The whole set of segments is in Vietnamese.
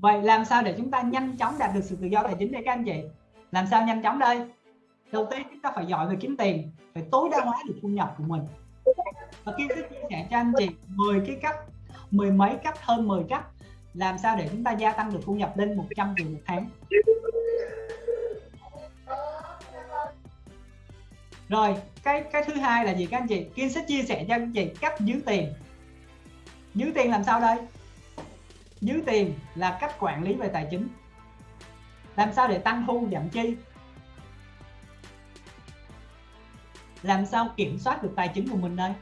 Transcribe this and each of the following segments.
vậy làm sao để chúng ta nhanh chóng đạt được sự tự do tài chính đây các anh chị? Làm sao nhanh chóng đây? Đầu tiên chúng ta phải giỏi về kiếm tiền, phải tối đa hóa được thu nhập của mình. Và khi sẽ chia sẻ cho anh chị 10 cái cách, mười mấy cách hơn 10 cách làm sao để chúng ta gia tăng được thu nhập lên 100 triệu một tháng. Rồi, cái cái thứ hai là gì các anh chị? Kiên sẽ chia sẻ cho anh chị, cách giữ tiền. Giữ tiền làm sao đây? Giữ tiền là cách quản lý về tài chính. Làm sao để tăng thu giảm chi? Làm sao kiểm soát được tài chính của mình đây?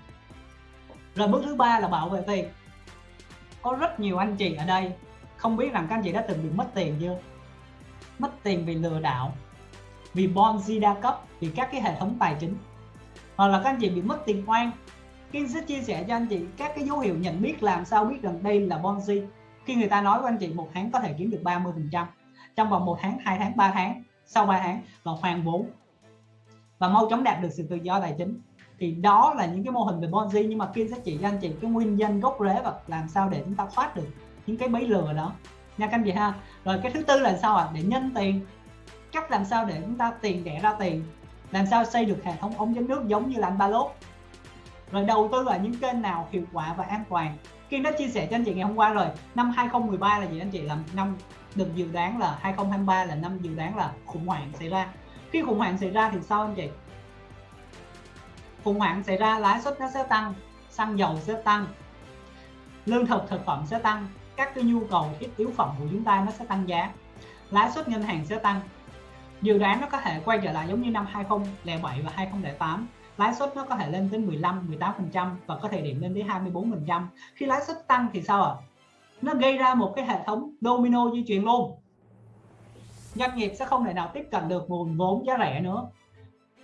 Rồi bước thứ ba là bảo vệ tiền. Có rất nhiều anh chị ở đây, không biết rằng các anh chị đã từng bị mất tiền chưa? Mất tiền vì lừa đảo, vì Ponzi đa cấp, vì các cái hệ thống tài chính. Hoặc là các anh chị bị mất tiền oan. Kim sẽ chia sẻ cho anh chị các cái dấu hiệu nhận biết làm sao biết rằng đây là Ponzi khi người ta nói với anh chị một tháng có thể kiếm được 30 phần trăm, trong vòng một tháng, hai tháng 3 tháng, sau 3 tháng và hoàn vốn. Và mau chóng đạt được sự tự do tài chính. Thì đó là những cái mô hình về Ponzi, nhưng mà kia sẽ chỉ cho anh chị cái nguyên nhân gốc rễ và làm sao để chúng ta thoát được những cái bẫy lừa đó. Nha các anh chị ha. Rồi cái thứ tư là sao ạ? À? để nhân tiền. Cách làm sao để chúng ta tiền đẻ ra tiền. Làm sao xây được hệ thống ống dẫn nước giống như là anh ba lốt rồi đầu tư vào những kênh nào hiệu quả và an toàn. Kiên đã chia sẻ cho anh chị ngày hôm qua rồi. Năm 2013 là gì anh chị? Là năm được dự đoán là 2023 là năm dự đoán là khủng hoảng xảy ra. Khi khủng hoảng xảy ra thì sao anh chị? Khủng hoảng xảy ra, lãi suất nó sẽ tăng, xăng dầu sẽ tăng, lương thực thực phẩm sẽ tăng, các cái nhu cầu thiết yếu phẩm của chúng ta nó sẽ tăng giá, lãi suất ngân hàng sẽ tăng. Dự đoán nó có thể quay trở lại giống như năm 2007 và 2008 lãi suất nó có thể lên đến 15 18% và có thể điểm lên tới 24%. khi lãi suất tăng thì sao ạ? À? nó gây ra một cái hệ thống domino di chuyển luôn. Doanh nghiệp sẽ không thể nào tiếp cận được nguồn vốn giá rẻ nữa.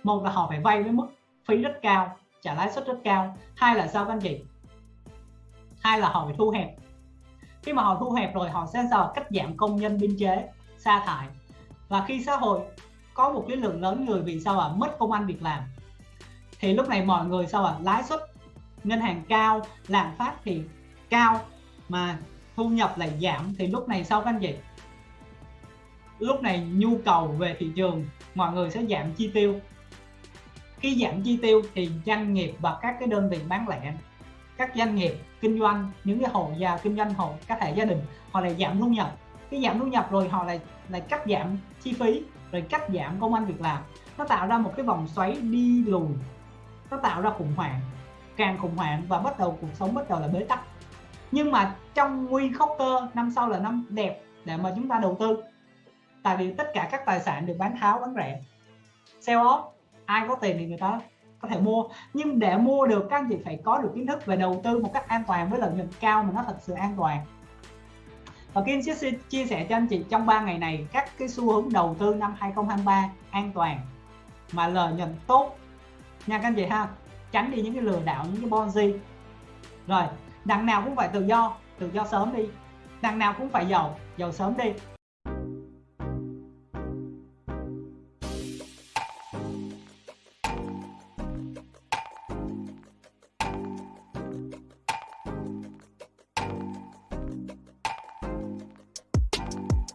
Một là họ phải vay với mức phí rất cao, trả lãi suất rất cao. Hai là sao các anh chị? Hai là họ phải thu hẹp. Khi mà họ thu hẹp rồi, họ sẽ sao? Cắt giảm công nhân biên chế, sa thải. Và khi xã hội có một cái lượng lớn người vì sao à mất công ăn việc làm thì lúc này mọi người sao à lãi suất ngân hàng cao, lạm phát thì cao, mà thu nhập lại giảm. Thì lúc này sao các anh chị? Lúc này nhu cầu về thị trường, mọi người sẽ giảm chi tiêu. Khi giảm chi tiêu thì doanh nghiệp và các cái đơn vị bán lẻ, các doanh nghiệp kinh doanh, những cái hộ gia kinh doanh, hộ các hệ gia đình, họ lại giảm thu nhập. Cái giảm thu nhập rồi họ lại lại cắt giảm chi phí, rồi cắt giảm công an việc làm. Nó tạo ra một cái vòng xoáy đi lùi nó tạo ra khủng hoảng, càng khủng hoảng và bắt đầu cuộc sống bắt đầu là bế tắc. Nhưng mà trong nguy khốc cơ, năm sau là năm đẹp để mà chúng ta đầu tư. Tại vì tất cả các tài sản được bán tháo, bán rẻ, sell off, ai có tiền thì người ta có thể mua. Nhưng để mua được, các anh chị phải có được kiến thức về đầu tư một cách an toàn với lợi nhuận cao mà nó thật sự an toàn. Và Kim sẽ chia sẻ cho anh chị trong 3 ngày này các cái xu hướng đầu tư năm 2023 an toàn mà lợi nhuận tốt nha các anh chị ha. Tránh đi những cái lừa đảo, những cái bonzi rồi, đằng nào cũng phải tự do tự do sớm đi. Đằng nào cũng phải giàu giàu sớm đi.